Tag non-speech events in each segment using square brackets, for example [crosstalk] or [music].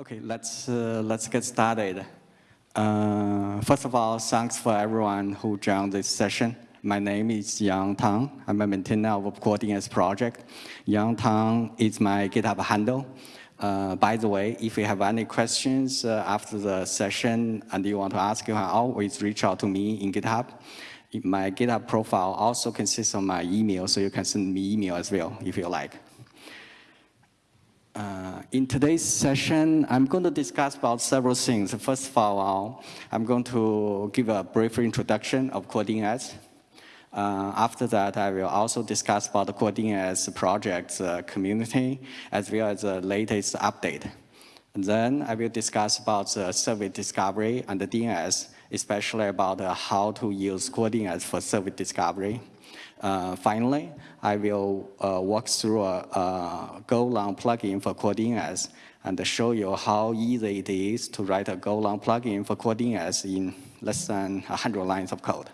Okay, let's, uh, let's get started. Uh, first of all, thanks for everyone who joined this session. My name is Yong Tang. I'm a maintainer of CoreDNS project. Yong Tang is my GitHub handle. Uh, by the way, if you have any questions uh, after the session and you want to ask, you can always reach out to me in GitHub. My GitHub profile also consists of my email, so you can send me email as well if you like. Uh, in today's session, I'm going to discuss about several things. First of all, I'm going to give a brief introduction of CoreDNS. Uh, after that, I will also discuss about the CoreDNS project uh, community, as well as the latest update. And then I will discuss about the service discovery and the DNS, especially about uh, how to use CoreDNS for service discovery. Uh, finally, I will uh, walk through a, a Golang plugin for CoreDNS and show you how easy it is to write a Golang plugin for CoreDNS in less than 100 lines of code.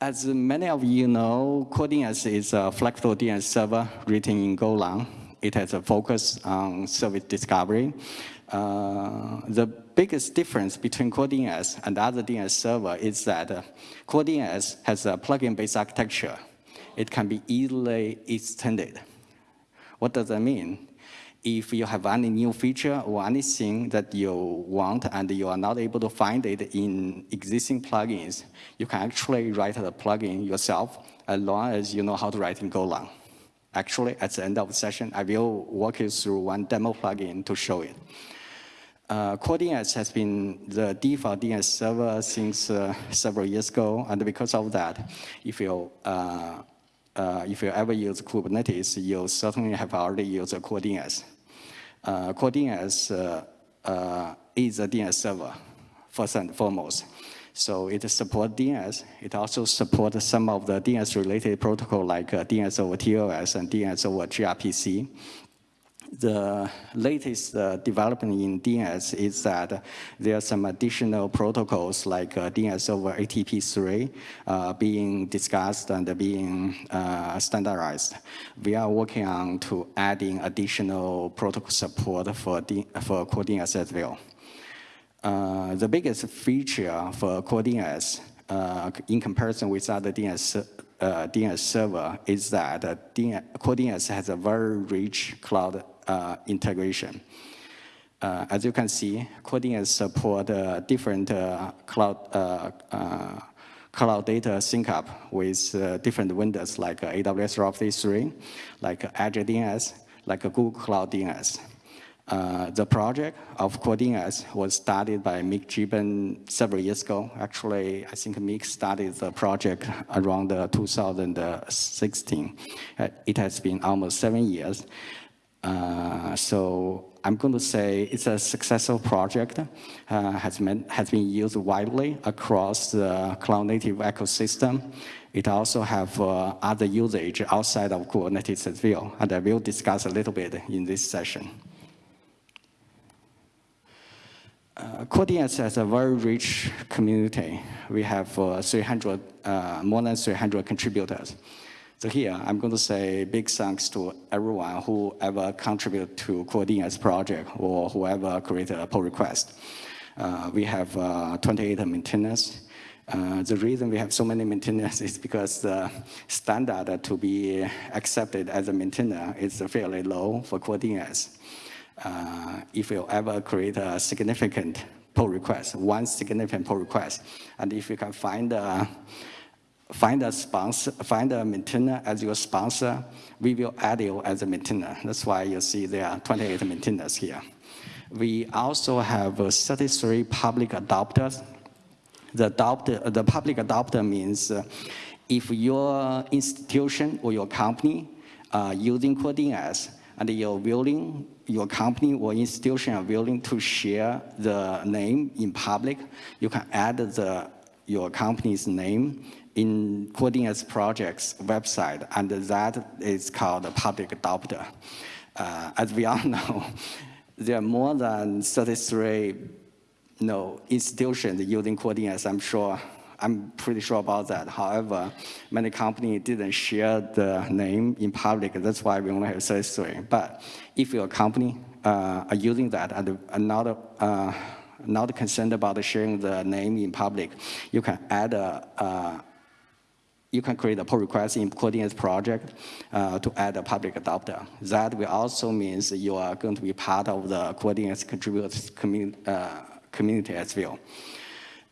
As many of you know, CoreDNS is a flexible DNS server written in Golang. It has a focus on service discovery. Uh, the biggest difference between CoreDNS and other DNS server is that uh, has a plugin-based architecture. It can be easily extended. What does that mean? If you have any new feature or anything that you want and you are not able to find it in existing plugins, you can actually write the plugin yourself as long as you know how to write in Golang. Actually, at the end of the session, I will walk you through one demo plugin to show it. Uh, CoreDNS has been the default DNS server since uh, several years ago, and because of that, if you uh, uh, if you ever use Kubernetes, you certainly have already used CoreDNS. Uh, CoreDNS uh, uh, is a DNS server, first and foremost. So it supports DNS. It also supports some of the DNS-related protocol like DNS over TLS and DNS over gRPC the latest uh, development in DNS is that there are some additional protocols like uh, DNS over HTTP3 uh, being discussed and being uh, standardized. We are working on to adding additional protocol support for, D for CoreDNS as well. Uh, the biggest feature for CoreDNS uh, in comparison with other DNS DNS server is that uh, DNS, CoreDNS has a very rich cloud uh, integration. Uh, as you can see, CoreDNS support uh, different cloud cloud data sync up with uh, different vendors like uh, AWS Route 3, like Azure DNS, like Google Cloud DNS. Uh, the project of CoreDNS was started by Miek Gieben several years ago. Actually, I think Mick started the project around 2016. it has been almost seven years. Uh, so I'm going to say it's a successful project, uh, has, been, has been used widely across the cloud native ecosystem. It also have uh, other usage outside of Kubernetes as well, and I will discuss a little bit in this session. Uh, CoreDNS has a very rich community. We have uh, 300, uh, more than 300 contributors. So here, I'm going to say big thanks to everyone who ever contributed to CoreDNS project or whoever created a pull request. Uh, we have uh, 28 maintainers. Uh, the reason we have so many maintainers [laughs] is because the standard to be accepted as a maintainer is fairly low for CoreDNS. Uh, if you ever create a significant pull request, one significant pull request, and if you can find find a sponsor, find a maintainer as your sponsor, we will add you as a maintainer. That's why you see there are 28 maintainers here. We also have 33 public adopters. The, adopter, the public adopter means uh, if your institution or your company are using CoreDNS and you're willing, your company or institution are willing to share the name in public, you can add the, your company's name in CoreDNS project's website, and that is called a public adopter. Uh, as we all [laughs] know, there are more than 33 you know, institutions using CoreDNS, I'm sure. I'm pretty sure about that. However, many companies didn't share the name in public. That's why we only have 33. But if you're company uh, are using that and are not, uh, not concerned about sharing the name in public, you can add a, uh, you can create a pull request in CoreDNS project uh, to add a public adapter. That will also means you are going to be part of the CoreDNS contributors community, uh, community as well.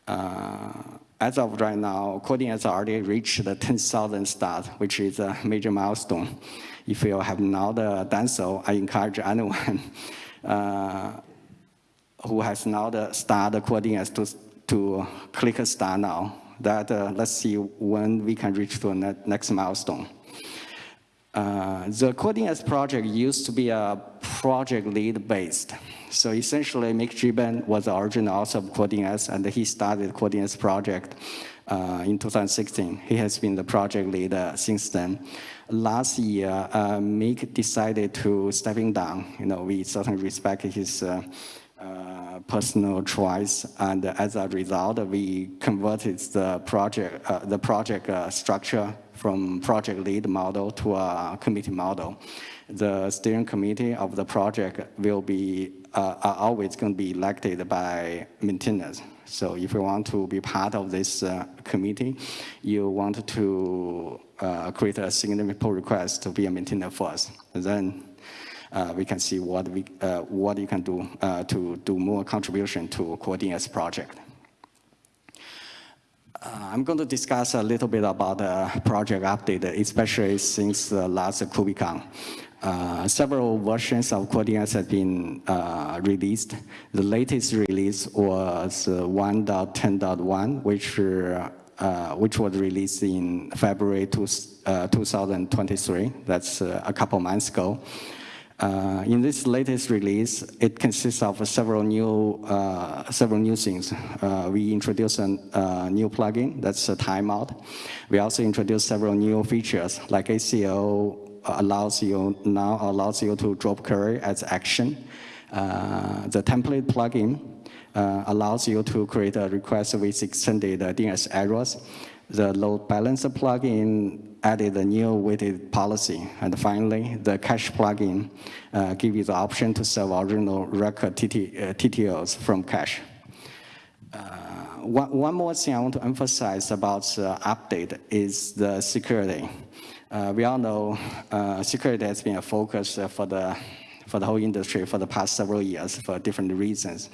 Uh, as of right now, has already reached the 10,000 start, which is a major milestone. If you have not uh, done so, I encourage anyone [laughs] uh, who has not started CoreDNS to, to click start now. That uh, let's see when we can reach to the next milestone. Uh, the CoreDNS project used to be a project lead based. So essentially, Miek Gieben was the original author of CoreDNS, and he started CoreDNS project uh, in 2016. He has been the project leader since then. Last year, uh, Mick decided to stepping down. You know, we certainly respect his uh, personal choice, and as a result, we converted the project, uh, the project uh, structure from project lead model to a committee model. The steering committee of the project will be uh, are always going to be elected by maintainers. So if you want to be part of this uh, committee, you want to create a significant pull request to be a maintainer first. And then we can see what, we, uh, what you can do uh, to do more contribution to CoreDNS project. Uh, I'm going to discuss a little bit about the project update, especially since the last KubeCon. Uh, several versions of CoreDNS have been uh, released. The latest release was 1.10.1, which uh, which was released in February two, uh, 2023. That's uh, a couple months ago. Uh, in this latest release, it consists of several new uh, several new things. Uh, we introduced a uh, new plugin that's a timeout. We also introduced several new features like ACL allows you now allows you to drop query as action. Uh, the template plugin uh, allows you to create a request with extended DNS errors. The load balancer plugin added a new weighted policy. And finally, the cache plugin uh, gives you the option to serve original record TT, uh, TTLs from cache. Uh, one, one, more thing I want to emphasize about the update is the security. Uh, we all know uh, security has been a focus for the for the whole industry for the past several years for different reasons.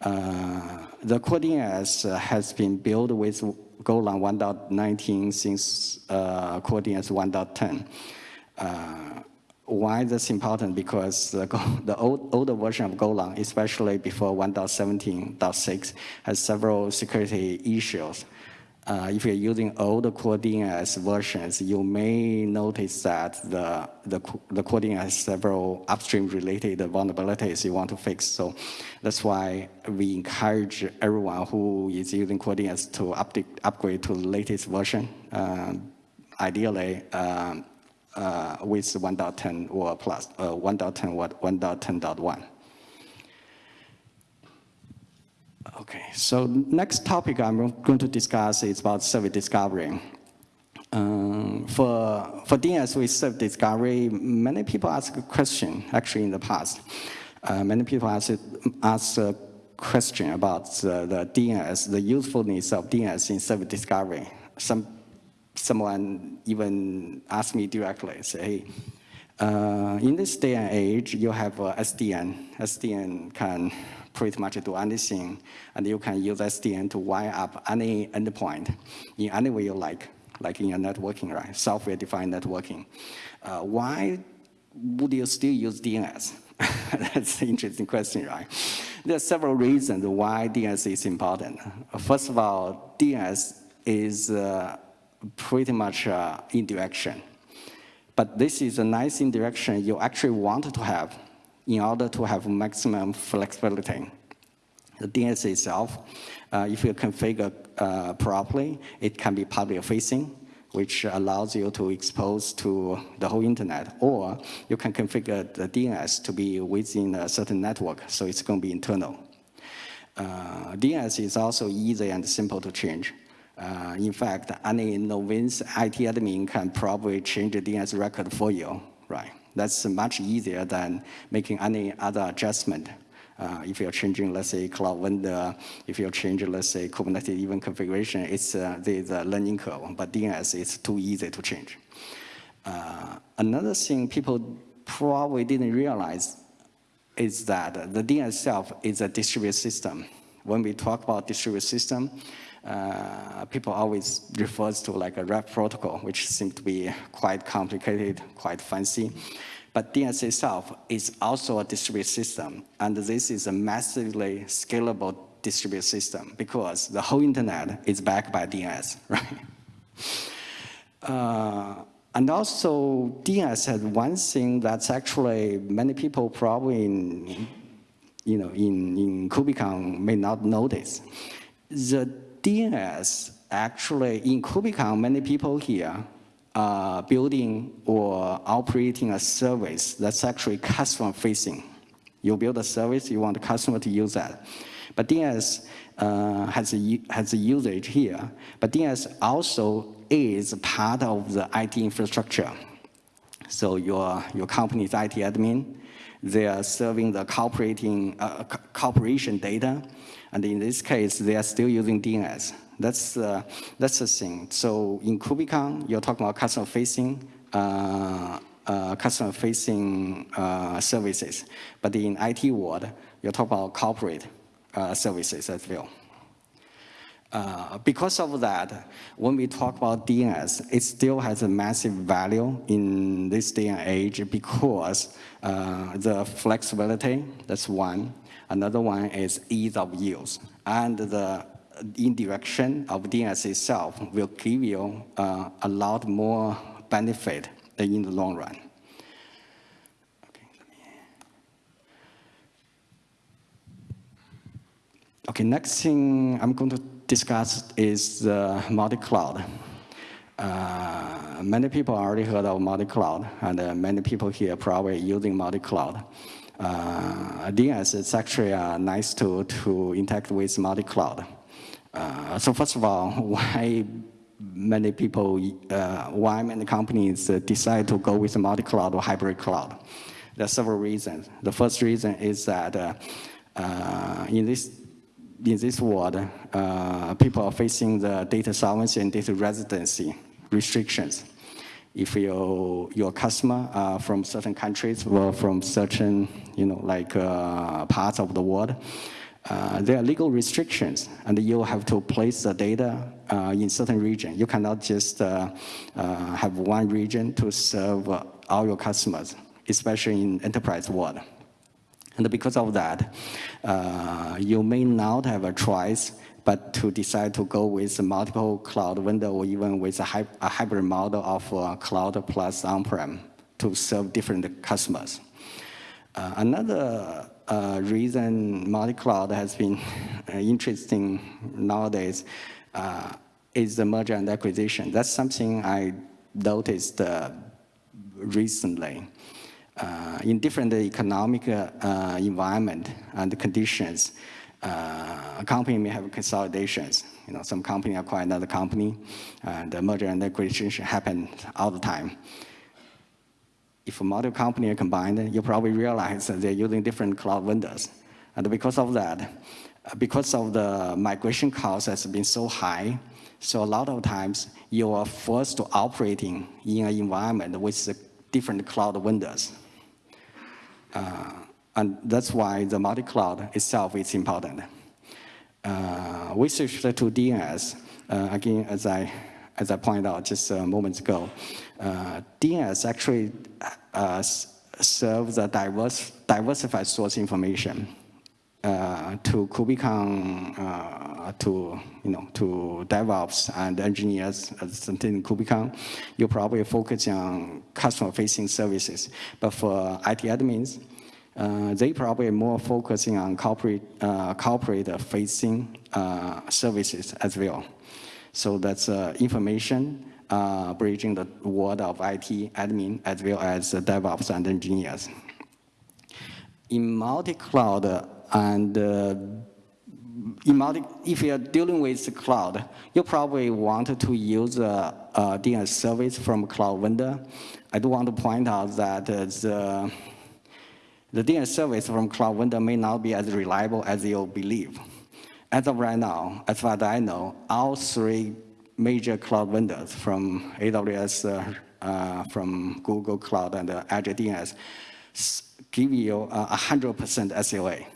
Uh, the CoreDNS has been built with Golang 1.19 since uh, CoreDNS 1.10. Uh, why that's important? Because the, [laughs] the old, older version of Golang, especially before 1.17.6, has several security issues. Uh, if you're using old CoreDNS versions, you may notice that the, the, the has several upstream related vulnerabilities you want to fix. So that's why we encourage everyone who is using CoreDNS to update, upgrade to the latest version, um, ideally um, uh, with 1.10 or plus, uh, 1.10 or 1.10.1. Okay, so next topic I'm going to discuss is about service discovery. Um, for, for DNS with service discovery, many people ask a question, actually in the past. Uh, many people ask, ask a question about the, the DNS, the usefulness of DNS in service discovery. Some, someone even asked me directly, say, hey, uh, in this day and age, you have uh, SDN. SDN can pretty much do anything, and you can use SDN to wire up any endpoint in any way you like, like in your networking, right? Software-defined networking. Uh, why would you still use DNS? [laughs] That's an interesting question, right? There are several reasons why DNS is important. First of all, DNS is uh, pretty much uh, indirection. But this is a nice indirection you actually want to have in order to have maximum flexibility. The DNS itself, uh, if you configure uh, properly, it can be public facing, which allows you to expose to the whole internet, or you can configure the DNS to be within a certain network, so it's going to be internal. Uh, DNS is also easy and simple to change. Uh, in fact, any novice IT admin can probably change the DNS record for you, right? That's much easier than making any other adjustment. Uh, if you're changing, let's say, cloud vendor, if you're changing, let's say, Kubernetes even configuration, it's uh, the, the learning curve. But DNS is too easy to change. Uh, another thing people probably didn't realize is that the DNS itself is a distributed system. When we talk about distributed system, uh, people always refers to like a Raft protocol, which seems to be quite complicated, quite fancy. But DNS itself is also a distributed system, and this is a massively scalable distributed system because the whole internet is backed by DNS, [laughs] right? Uh, and also, DNS has one thing that's actually many people probably in, you know, in, in KubeCon may not notice. The DNS actually, in KubeCon, many people here uh, building or operating a service that's actually customer facing. You build a service, you want the customer to use that. But DNS uh, has, a, has a usage here, but DNS also is part of the IT infrastructure. So your, your company's IT admin, they are serving the corporating, uh, corporation data, and in this case, they are still using DNS. That's, uh, that's the thing. So in KubeCon, you're talking about customer-facing uh, uh, customer-facing uh, services. But in IT world, you're talking about corporate uh, services as well. Uh, because of that, when we talk about DNS, it still has a massive value in this day and age because uh, the flexibility, that's one. Another one is ease of use. And the indirection of DNS itself will give you uh, a lot more benefit in the long run. Okay, next thing I'm going to discuss is uh, multi-cloud. Uh, many people already heard of multi-cloud, and uh, many people here probably using multi-cloud. Uh, DNS is actually uh, nice to, to interact with multi-cloud. Uh, so first of all, [laughs] why many people, uh, why many companies decide to go with multi-cloud or hybrid cloud? There are several reasons. The first reason is that in this in this world, uh, people are facing the data sovereignty and data residency restrictions. If you, your customer are from certain countries or from certain, you know, like uh, parts of the world, uh, there are legal restrictions and you have to place the data uh, in certain region. You cannot just uh, uh, have one region to serve all your customers, especially in enterprise world. And because of that, uh, you may not have a choice but to decide to go with multiple cloud vendor or even with a, a hybrid model of uh, cloud plus on-prem to serve different customers. Uh, another uh, reason multi-cloud has been [laughs] interesting nowadays uh, is the merger and acquisition. That's something I noticed uh, recently in different economic uh, environment and conditions, uh, a company may have consolidations. You know, some company acquire another company, and the merger and acquisition happen all the time. If multiple company are combined, you probably realize that they're using different cloud vendors. And because of that, because of the migration cost has been so high, so a lot of times you are forced to operating in an environment with different cloud vendors. Uh, and that's why the multi-cloud itself is important. Uh, with respect to DNS, uh, again, as I, as I pointed out just a moment ago, DNS actually serves a diverse, diversified source information. Uh, to KubeCon, uh, to you know, to DevOps and engineers in KubeCon, you probably focus on customer-facing services. But for IT admins, uh, they probably more focusing on corporate uh, corporate facing uh, services as well. So that's information bridging the world of IT admin as well as DevOps and engineers. In multi-cloud and uh, if you're dealing with the cloud, you probably want to use a, a DNS service from a cloud vendor. I do want to point out that uh, the, the DNS service from cloud vendor may not be as reliable as you believe. As of right now, as far as I know, all three major cloud vendors from AWS, uh, uh, from Google Cloud, and uh, Azure DNS give you a 100% SLA.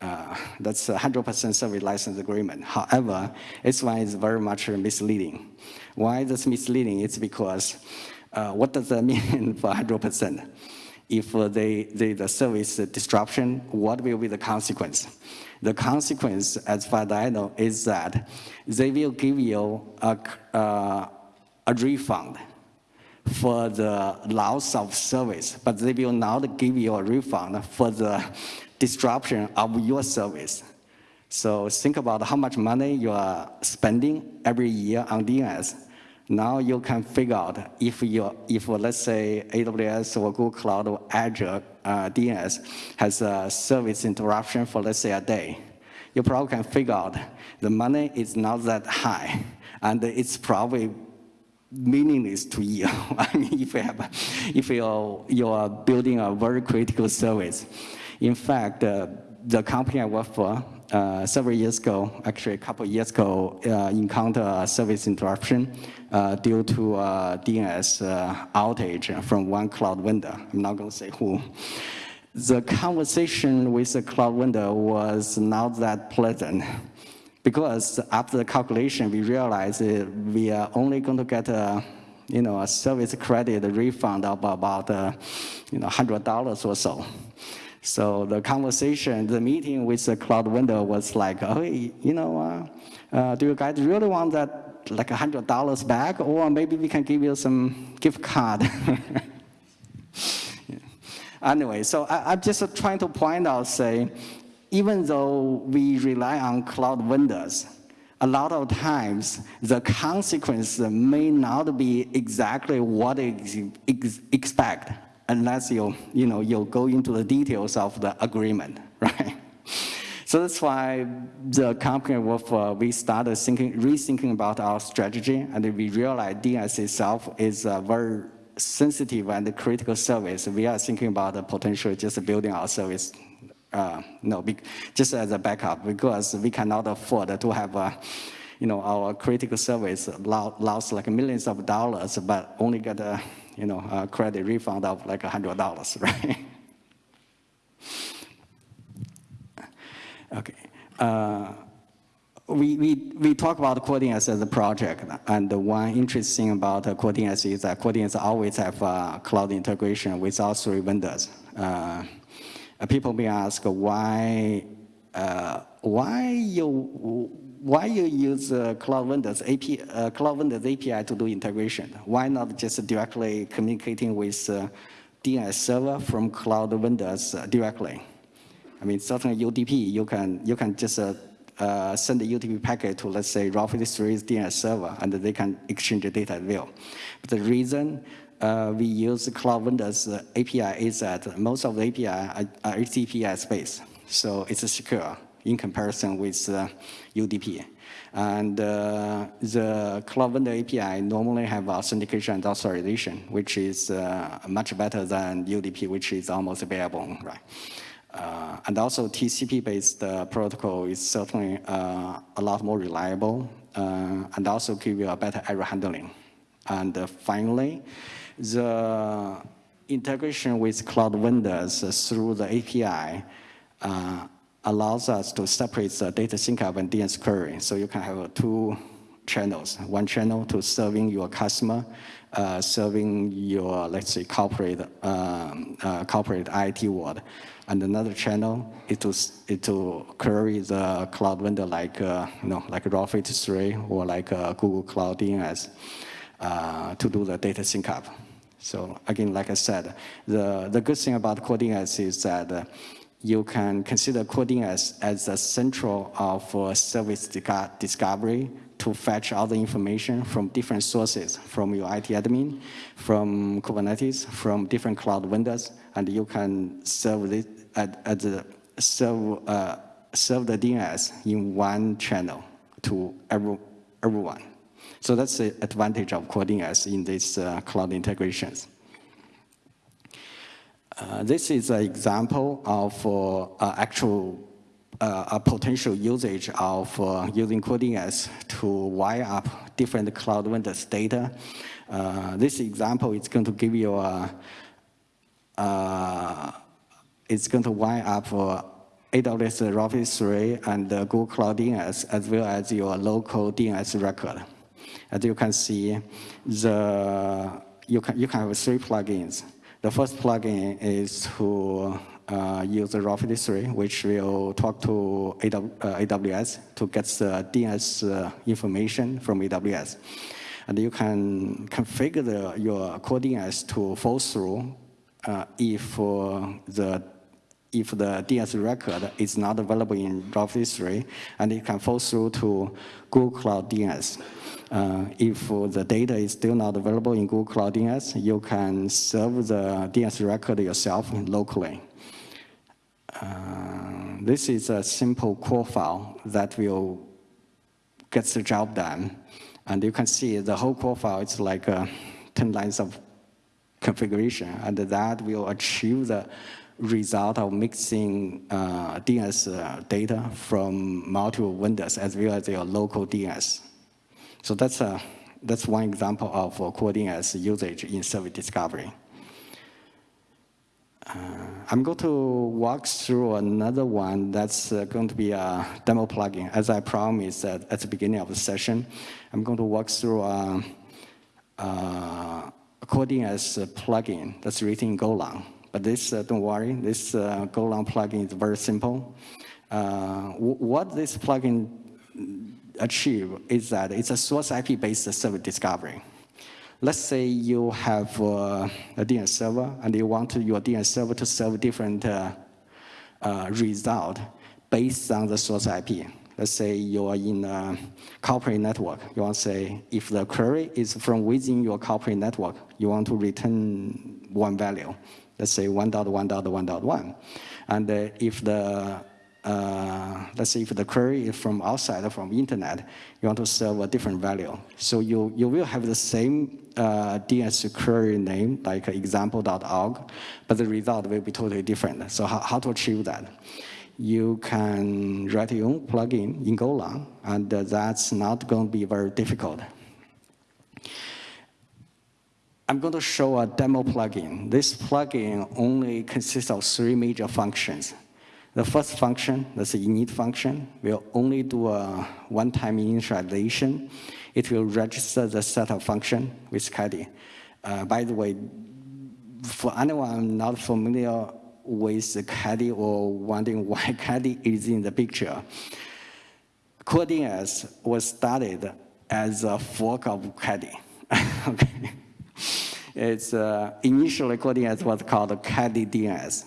Uh, that's a 100% service license agreement. However, this one is very much misleading. Why is this misleading? It's because uh, what does that [laughs] mean for 100%? If uh, they, they, the service disruption, what will be the consequence? The consequence, as far as I know, is that they will give you a, uh, a refund for the loss of service, but they will not give you a refund for the disruption of your service. So think about how much money you are spending every year on DNS. Now you can figure out if you, if let's say AWS or Google Cloud or Azure uh, DNS has a service interruption for let's say a day, you probably can figure out the money is not that high, and it's probably meaningless to you. [laughs] I mean, if you have, if you're, you're building a very critical service. In fact, uh, the company I work for uh, several years ago, actually a couple of years ago, uh, encountered a service interruption uh, due to a DNS uh, outage from one cloud vendor. I'm not going to say who. The conversation with the cloud vendor was not that pleasant because after the calculation, we realized we are only going to get a, you know, a service credit refund of about, uh, you know, $100 or so. So the conversation, the meeting with the cloud vendor was like, oh, you know, uh, uh, do you guys really want that like $100 back? Or maybe we can give you some gift card. [laughs] yeah. Anyway, so I, I'm just trying to point out, say, even though we rely on cloud vendors, a lot of times the consequence may not be exactly what you expect unless you, you, know, you go into the details of the agreement, [laughs] right? So that's why the company with, uh, we started thinking, rethinking about our strategy, and we realized DNS itself is a very sensitive and critical service. We are thinking about the potential just building our service uh, no, just as a backup because we cannot afford to have a, you know, our critical service lost like millions of dollars, but only get a, you know, a credit refund of like a hundred dollars, [laughs] right? okay. Uh, we, we, we talk about CoreDNS as a project, and one interesting about CoreDNS is that CoreDNS always have a cloud integration with all three vendors. Uh, uh, people may ask why uh, why you why you use uh, Cloud Vendors API, uh, Cloud Vendors API to do integration? Why not just directly communicating with DNS server from Cloud Vendors directly? I mean, certainly UDP, you can you can just uh, send the UDP packet to let's say Route 53's DNS server, and they can exchange the data at will. But the reason uh, we use Cloud Vendors uh, API is that most of the API are, are HTTPS based, so it's secure in comparison with uh, UDP. And uh, the Cloud Vendor API normally have authentication and authorization, which is uh, much better than UDP, which is almost bare-bone, right? Uh, and also TCP-based uh, protocol is certainly a lot more reliable and also give you a better error handling. And finally, the integration with cloud vendors through the API uh, allows us to separate the data sync up and DNS query. So you can have two channels, one channel to serving your customer, uh, serving your, let's say, corporate, um, uh, corporate IT world. And another channel is to, is to query the cloud vendor like, uh, you know, like Route 53 or like uh, Google Cloud DNS uh, to do the data sync up. So again, like I said, the, the good thing about CoreDNS is that you can consider CoreDNS as the central of uh, service discovery to fetch all the information from different sources, from your IT admin, from Kubernetes, from different cloud vendors, and you can serve the serve uh, serve the DNS in one channel to every, everyone. So that's the advantage of CoreDNS in these uh, cloud integrations. Uh, this is an example of uh, actual uh, a potential usage of uh, using CoreDNS to wire up different cloud vendors' data. Uh, this example is going to give you a, it's going to wire up AWS Route 53 and Google Cloud DNS as well as your local DNS record. As you can see, the you can you can have three plugins. The first plugin is to uh, use the Route 53, which will talk to AWS uh, to get the DNS uh, information from AWS. And you can configure the, your core DNS to fall through uh, if uh, the if the DNS record is not available in Route 53, and it can fall through to Google Cloud DNS. Uh, if the data is still not available in Google Cloud DNS, you can serve the DNS record yourself locally. Uh, this is a simple core file that will get the job done. And you can see the whole core file is like uh, 10 lines of configuration, and that will achieve the result of mixing uh, DNS uh, data from multiple vendors as well as your local DNS. So that's, a, uh, that's one example of uh, core DNS usage in service discovery. Uh, I'm going to walk through another one that's uh, going to be a demo plugin. As I promised at, at the beginning of the session, I'm going to walk through a, a as DNS plugin that's written in Golang. But this, uh, don't worry, this uh, Golang plugin is very simple. Uh, what this plugin achieve is that it's a source IP-based service discovery. Let's say you have uh, a DNS server and you want your DNS server to serve different uh, uh, result based on the source IP. Let's say you are in a corporate network. You want to say if the query is from within your corporate network, you want to return one value let's say 1.1.1.1. And uh, if the, uh, let's say if the query is from outside, or from internet, you want to serve a different value. So you, you will have the same uh, DNS query name, like example.org, but the result will be totally different. So how, how to achieve that? You can write your own plugin in Golang, and that's not going to be very difficult. I'm going to show a demo plugin. This plugin only consists of three major functions. The first function, that's the init function, will only do a one-time initialization. It will register the setup function with Caddy. Uh, by the way, for anyone not familiar with Caddy or wondering why [laughs] Caddy is in the picture, CoreDNS was started as a fork of Caddy. [laughs] okay. It's uh, initially CoreDNS was called Caddy DNS.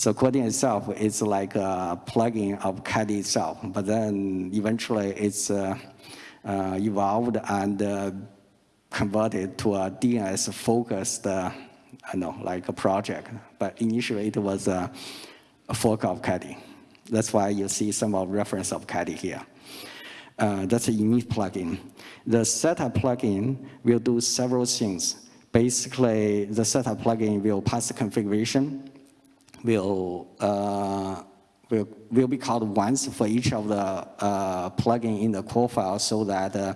So CoreDNS itself is like a plugin of Caddy itself, but then eventually it's uh, uh, evolved and uh, converted to a DNS focused, uh, I know, like a project. But initially it was a, a fork of Caddy. That's why you see some of reference of Caddy here. Uh, that's a init plugin. The setup plugin will do several things. Basically, the setup plugin will pass the configuration, will, uh, will, will be called once for each of the uh, plugin in the core file so that uh,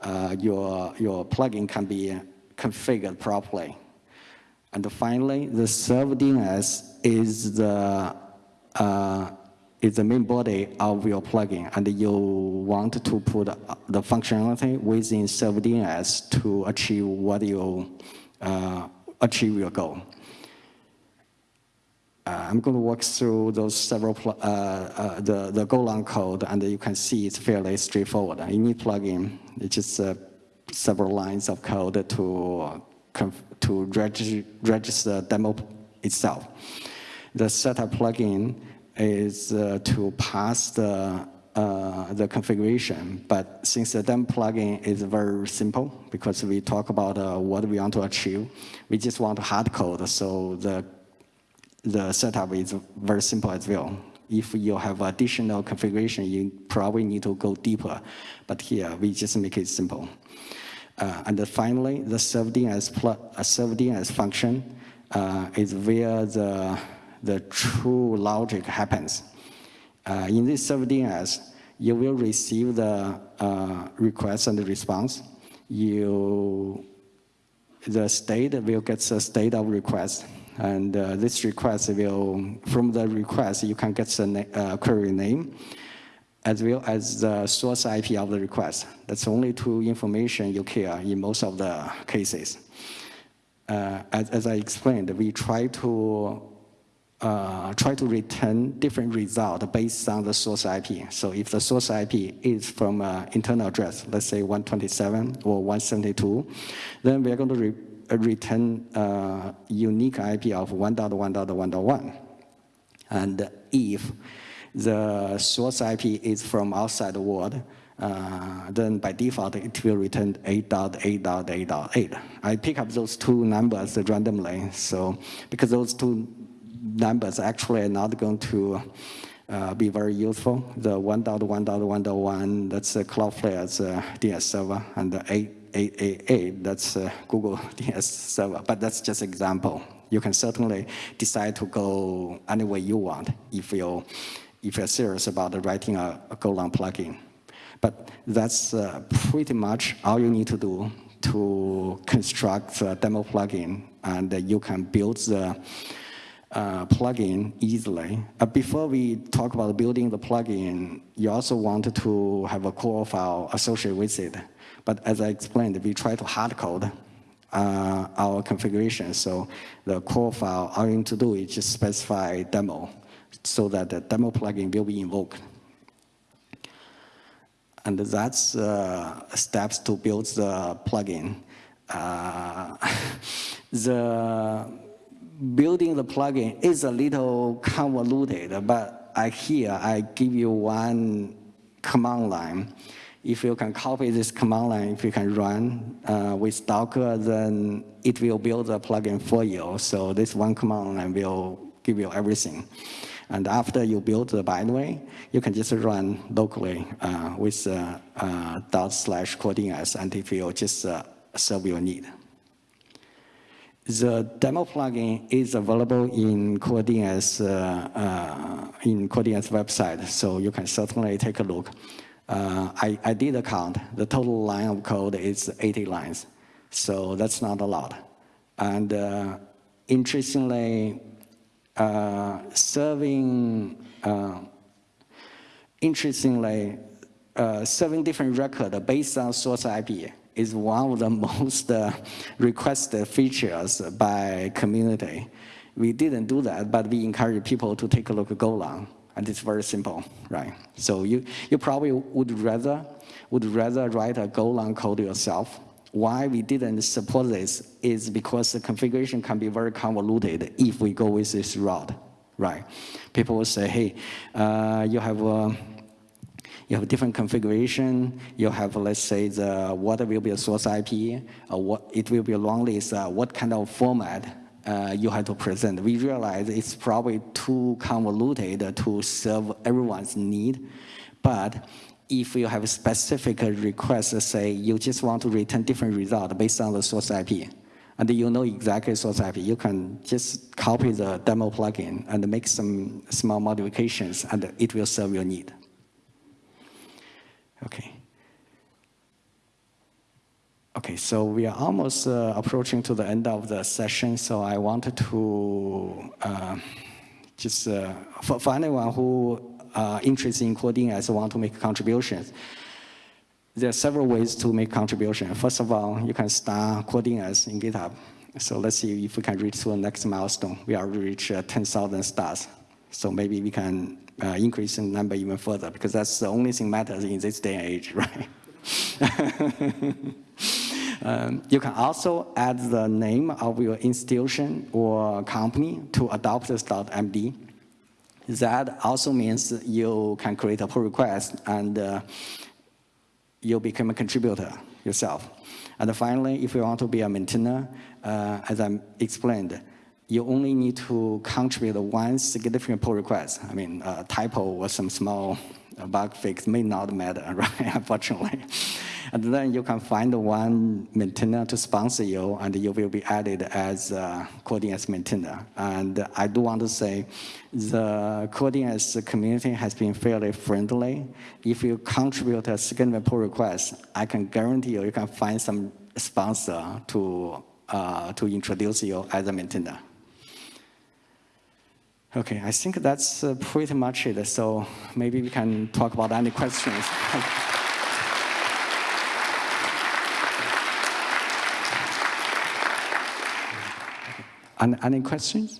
uh your, your plugin can be configured properly. And finally, the serve DNS is the uh, is the main body of your plugin, and you want to put the functionality within server DNS to achieve what you uh, achieve your goal. Uh, I'm going to walk through those several, uh, uh, the, the Golang code, and you can see it's fairly straightforward. init plugin, it's just uh, several lines of code to, to reg register demo itself. The setup plugin is uh, to pass the uh, the configuration. But since the demo plugin is very simple, because we talk about uh, what we want to achieve, we just want to hard code. So the the setup is very simple as well. If you have additional configuration, you probably need to go deeper. But here, we just make it simple. Uh, and finally, the ServeDNS, uh, function uh, is where the, the true logic happens. Uh, in this ServeDNS, you will receive the uh, request and the response. You, the state will get the state of request. And uh, this request will, from the request, you can get the uh, query name as well as the source IP of the request. That's only two information you care in most of the cases. Uh, as, as, I explained, we try to uh, try to return different result based on the source IP. So if the source IP is from an internal address, let's say 127 or 172, then we're going to uh, return a uh, unique IP of 1.1.1.1. And if the source IP is from outside the world, uh, then by default it will return 8.8.8.8. I pick up those two numbers randomly, so because those two numbers actually are not going to uh, be very useful. The 1.1.1.1, that's uh, Cloudflare's uh, DNS server, and the 888, that's uh, Google [laughs] DNS server, but that's just example. You can certainly decide to go any way you want if you if you're serious about writing a, a Golang plugin. But that's uh, pretty much all you need to do to construct a demo plugin, and you can build the uh, plugin easily. Uh, before we talk about building the plugin, you also want to have a core file associated with it. But as I explained, we try to hard code uh, our configuration. So the core file, all you need to do is just specify demo so that the demo plugin will be invoked. And that's uh, steps to build the plugin. Uh, [laughs] the building the plugin is a little convoluted, but I here I give you one command line. If you can copy this command line, if you can run uh, with Docker, then it will build a plugin for you. So this one command line will give you everything. And after you build the binary, you can just run locally uh, with uh, uh, dot slash coredns and it just uh, serve your need. The demo plugin is available in CoreDNS uh, uh, in CoreDNS website, so you can certainly take a look. Uh, I, I did a count. The total line of code is 80 lines, so that's not a lot. And uh, interestingly, uh, serving, uh, interestingly, uh, serving different records based on source IP is one of the [laughs] most uh, requested features by community. We didn't do that, but we encourage people to take a look at Golang, and it's very simple, right? So you, you probably would rather, would rather write a Golang code yourself why we didn't support this is because the configuration can be very convoluted if we go with this route, right? People will say, hey, uh, you have a you have different configuration. You have, let's say, the what will be a source IP, or what it will be a long list. Uh, what kind of format uh, you have to present? We realize it's probably too convoluted to serve everyone's need, but if you have a specific request, say you just want to return different result based on the source IP, and you know exactly source IP, you can just copy the demo plugin and make some small modifications, and it will serve your need. Okay. Okay, so we are almost uh, approaching to the end of the session, so I wanted to uh, just, uh, for, for anyone who uh, interested in coding as want to make contributions. There are several ways to make contribution. First of all, you can start CoreDNS in GitHub. So let's see if we can reach to the next milestone. We already reached uh, 10,000 stars. So maybe we can uh, increase the number even further because that's the only thing matters in this day and age, [laughs] right? [laughs] um, you can also add the name of your institution or company to adopters.md. That also means you can create a pull request and uh, you become a contributor yourself. And finally, if you want to be a maintainer, uh, as I explained, you only need to contribute one significant pull request. I mean, a typo or some small bug fix may not matter, [laughs] right, unfortunately. And then you can find one maintainer to sponsor you, and you will be added as a CoreDNS maintainer. And I do want to say the CoreDNS community has been fairly friendly. If you contribute a second pull request, I can guarantee you, you can find some sponsor to, uh, to introduce you as a maintainer. Okay, I think that's uh, pretty much it. So maybe we can talk about any questions. [laughs] any, any questions?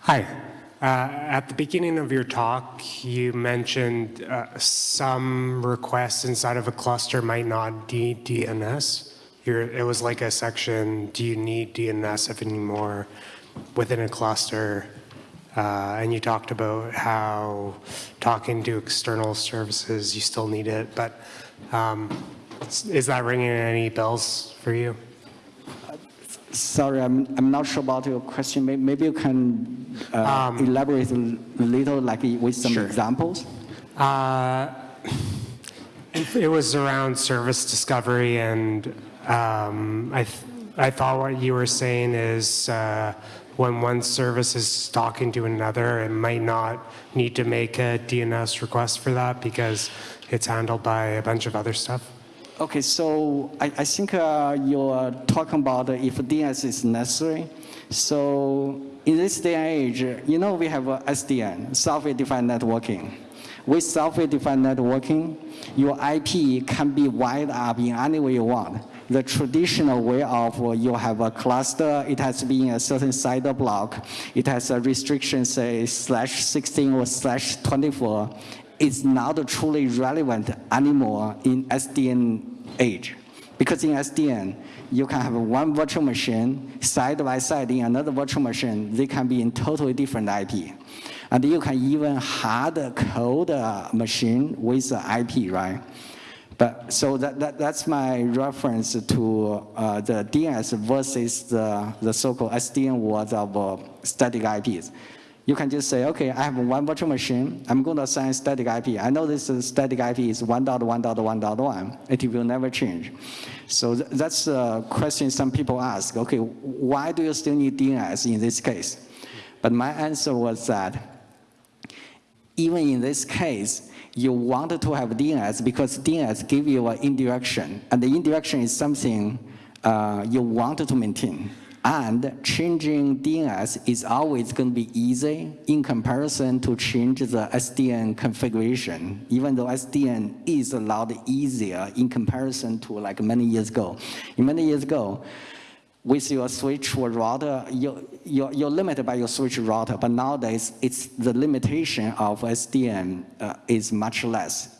Hi. Uh, at the beginning of your talk, you mentioned uh, some requests inside of a cluster might not need DNS. You're, it was like a section, do you need DNS if anymore within a cluster? Uh, and you talked about how talking to external services, you still need it, but um, is that ringing any bells for you? Sorry, I'm, I'm not sure about your question. Maybe you can uh, um, elaborate a little, like with some sure. examples. Uh, it was around service discovery, and um, I, th I thought what you were saying is uh, when one service is talking to another, it might not need to make a DNS request for that because it's handled by a bunch of other stuff. Okay, so I, I think uh, you're talking about if DNS is necessary. So in this day and age, you know we have SDN, software-defined networking. With software-defined networking, your IP can be wired up in any way you want. The traditional way of uh, you have a cluster, it has to be in a certain CIDR block, it has a restriction, say, slash 16 or slash 24, is not truly relevant anymore in SDN age. Because in SDN, you can have one virtual machine side by side in another virtual machine. They can be in totally different IP. And you can even hard code a machine with IP, right? But so that, that that's my reference to uh, the DNS versus the, the so-called SDN world of uh, static IPs. You can just say, okay, I have one virtual machine. I'm going to assign static IP. I know this static IP is 1.1.1.1. It will never change. So th that's a question some people ask. Okay, why do you still need DNS in this case? But my answer was that even in this case, you wanted to have DNS because DNS give you an indirection. And the indirection is something uh, you wanted to maintain. And changing DNS is always going to be easy in comparison to change the SDN configuration, even though SDN is a lot easier in comparison to like many years ago. In many years ago, with your switch or router, you're, you're, you're, limited by your switch router, but nowadays it's the limitation of SDN uh, is much less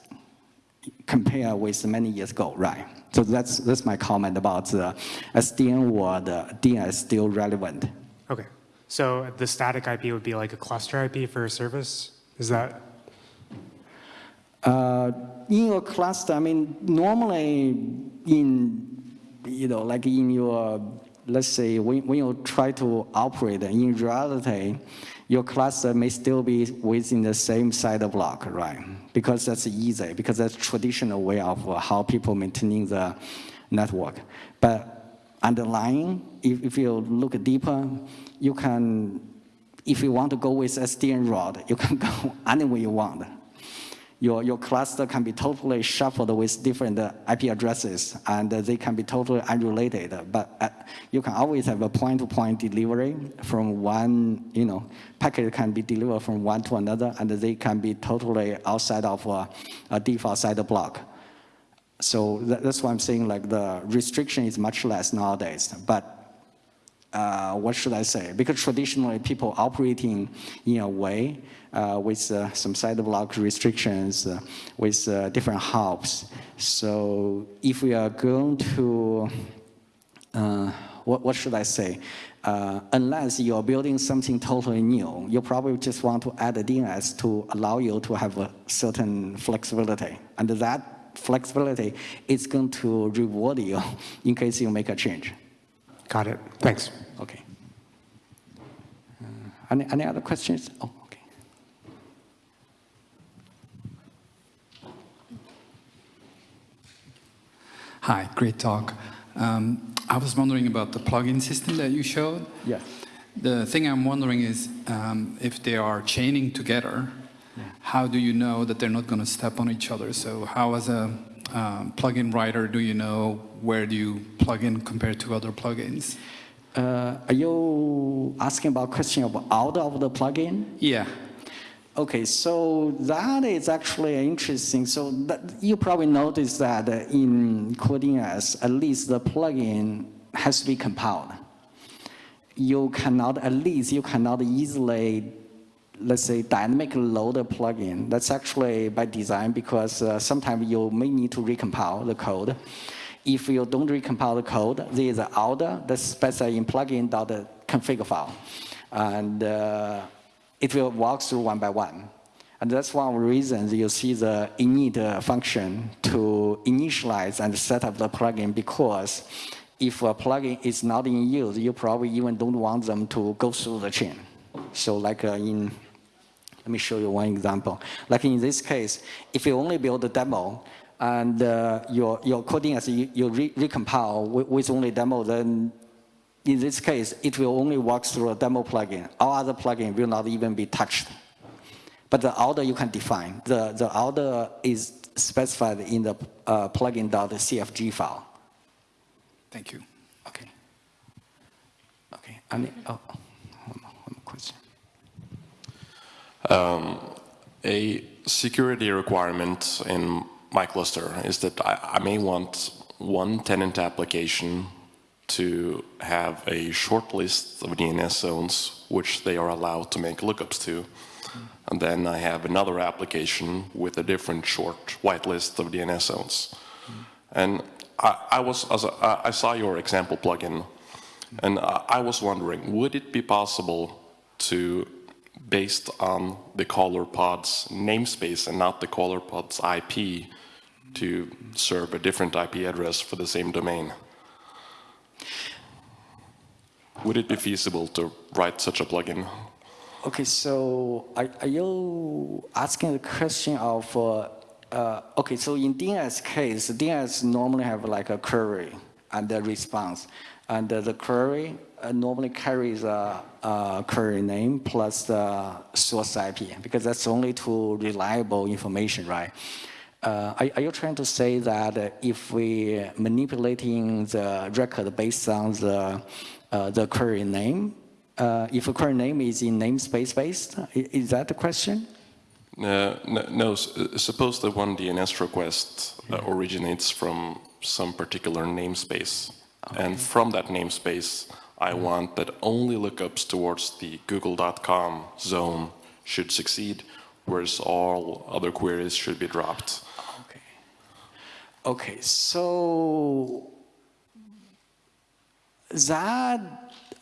compared with many years ago, right? So that's, that's my comment about the SDN or the DNS is still relevant. Okay. So the static IP would be like a cluster IP for a service? Is that? Uh, in your cluster, I mean, normally in, you know, like in your, let's say, when, when you try to operate in reality, your cluster may still be within the same CIDR block, right? Because that's easy, because that's traditional way of uh, how people maintaining the network. But underlying, if, if you look deeper, you can, if you want to go with SDN route, you can [laughs] go anywhere you want your, your cluster can be totally shuffled with different uh, IP addresses, and uh, they can be totally unrelated. But uh, you can always have a point-to-point -point delivery from one, you know, packet can be delivered from one to another, and they can be totally outside of a, a default CIDR block. So that, that's why I'm saying like the restriction is much less nowadays. But uh, what should I say? Because traditionally people operating in a way uh, with uh, some block restrictions, uh, with uh, different hops. So if we are going to, what, what should I say? unless you're building something totally new, you probably just want to add a DNS to allow you to have a certain flexibility. And that flexibility, is going to reward you [laughs] in case you make a change. Got it. Thanks. Okay. Uh, any, any other questions? Oh, okay. Hi, great talk. Um, I was wondering about the plugin system that you showed. Yeah. The thing I'm wondering is um, if they are chaining together, yeah. how do you know that they're not going to step on each other? So how as a um, plugin writer do you know where do you plug in compared to other plugins? Uh, are you asking about question of out of the plugin? Yeah. Okay, so that is actually interesting. So that, you probably noticed that in CoreDNS, at least the plugin has to be compiled. You cannot, at least you cannot easily, let's say, dynamic loader plugin. That's actually by design because uh, sometimes you may need to recompile the code. If you don't recompile the code, there is an order that's specified in plugin.config file. And uh, it will walk through one by one. And that's one of the reasons you see the init function to initialize and set up the plugin because if a plugin is not in use, you probably even don't want them to go through the chain. So like uh, in, let me show you one example. Like in this case, if you only build a demo and uh, your, your coding as you, you re recompile with, with only demo, then in this case, it will only work through a demo plugin. All other plugin will not even be touched. But the order you can define. The, the order is specified in the uh, plugin.cfg file. Thank you. Okay. Okay. Any, oh, one more, one more question. Um, a security requirement in my cluster is that I, I may want one tenant application to have a short list of DNS zones which they are allowed to make lookups to. And then I have another application with a different short whitelist of DNS zones. And I, I was, I saw your example plugin, and I was wondering, would it be possible to, based on the caller pod's namespace and not the caller pod's IP, to serve a different IP address for the same domain? Would it be feasible to write such a plugin? Okay, so are, are you asking the question of, uh, uh, okay, so in DNS case, DNS normally have like a query and a response. And the query normally carries a, a, query name plus the source IP, because that's only two reliable information, right? Uh, are, are, you trying to say that if we manipulating the record based on the uh, the query name. Uh, if a query name is in namespace based, is that the question? Uh, no, no, suppose that one DNS request uh, originates from some particular namespace. Okay. And from that namespace, I want that only lookups towards the google.com zone should succeed, whereas all other queries should be dropped. Okay. Okay, so that,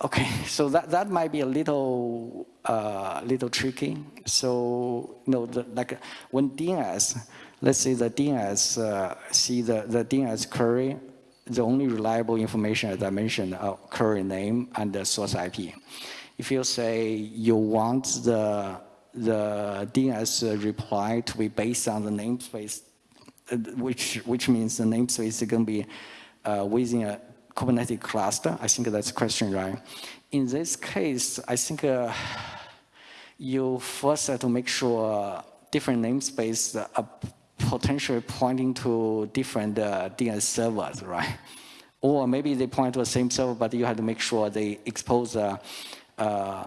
okay, [laughs] so that, that might be a little, uh, little tricky. So, you know, the, like when DNS, let's say the DNS, uh, see the, the DNS query, the only reliable information, as I mentioned, uh, current name and the source IP. If you say you want the, the DNS reply to be based on the namespace, uh, which, which means the namespace is going to be uh, within a Kubernetes cluster? I think that's the question, right? In this case, I think uh, you first have to make sure different namespaces are potentially pointing to different uh, DNS servers, right? [laughs] Or maybe they point to the same server, but you have to make sure they expose uh, uh,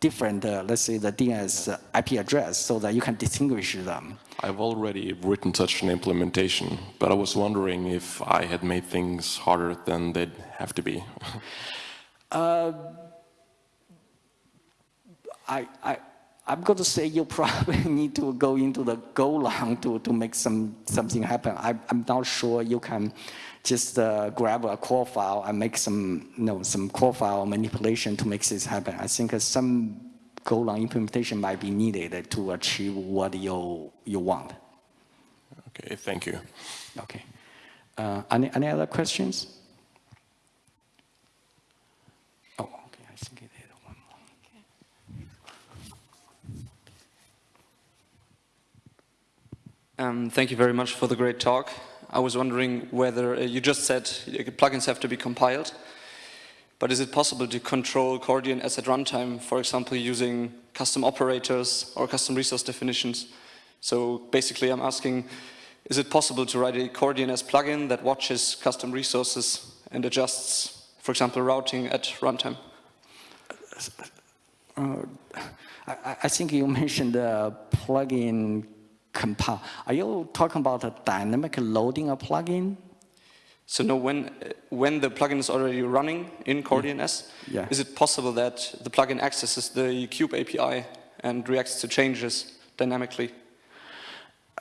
different, uh, let's say, the DNS IP address so that you can distinguish them. I've already written such an implementation, but I was wondering if I had made things harder than they'd have to be. [laughs] uh, I, I, I'm going to say you [laughs] probably need to go into the Golang to, to make some something happen. I, I'm not sure you can just uh, grab a core file and make some, you know, some core file manipulation to make this happen. I think some Golang implementation might be needed to achieve what you, you want. Okay, thank you. Okay. Uh, any, any other questions? Oh, okay, I think it had one more. Um, Thank you very much for the great talk. I was wondering whether, uh, you just said uh, plugins have to be compiled, but is it possible to control CoreDNS at runtime, for example, using custom operators or custom resource definitions? So basically I'm asking, is it possible to write a CoreDNS plugin that watches custom resources and adjusts, for example, routing at runtime? I, I- I think you [laughs] mentioned the plugin compile. Are you talking about a dynamic loading a plugin? So no, when, when the plugin is already running in CoreDNS, Yeah. is it possible that the plugin accesses the Kube API and reacts to changes dynamically?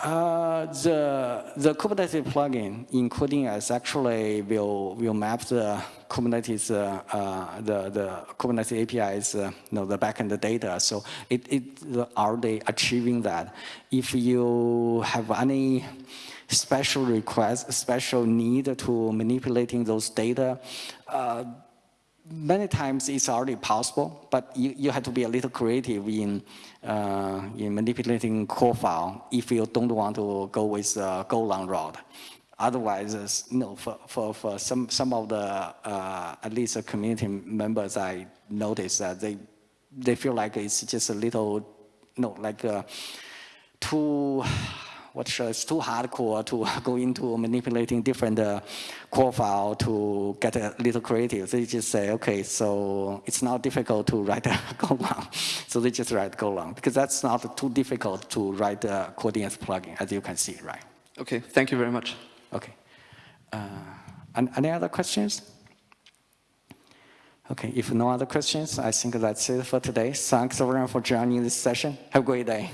Uh, the the Kubernetes plugin, including us, actually will will map the Kubernetes uh, uh, the the Kubernetes APIs, uh, you know, the backend data. So it it already achieving that. If you have any special request, special need to manipulating those data. Uh, many times it's already possible, but you, you have to be a little creative in, uh, in manipulating core file if you don't want to go with the uh, Golang route. Otherwise, you know, for, for, for some, some of the, uh, at least the community members, I noticed that they, they feel like it's just a little, you know, like uh, too, what should I, it's too hardcore to [laughs] go into manipulating different uh, core file to get a little creative. They just say, okay, so it's not difficult to write a [laughs] Golang. So they just write Golang because that's not too difficult to write a CoreDNS plugin, as you can see, right? Okay, thank you very much. Okay. Uh, an- any other questions? Okay, if no other questions, I think that's it for today. Thanks everyone for joining this session. Have a great day.